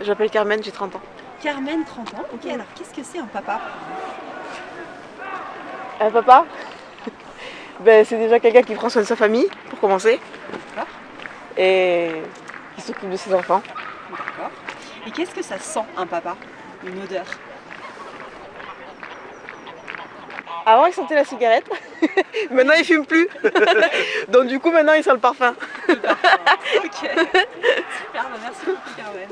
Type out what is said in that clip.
Je m'appelle Carmen, j'ai 30 ans. Carmen, 30 ans. Ok, alors qu'est-ce que c'est un papa? Un papa? Ben, C'est déjà quelqu'un qui prend soin de sa famille, pour commencer. D'accord. Et qui s'occupe de ses enfants. D'accord. Et qu'est-ce que ça sent un papa? Une odeur Avant, il sentait la cigarette. maintenant, il ne fume plus. Donc, du coup, maintenant, il sent le parfum. Ok. Super, ben, merci beaucoup Carmen.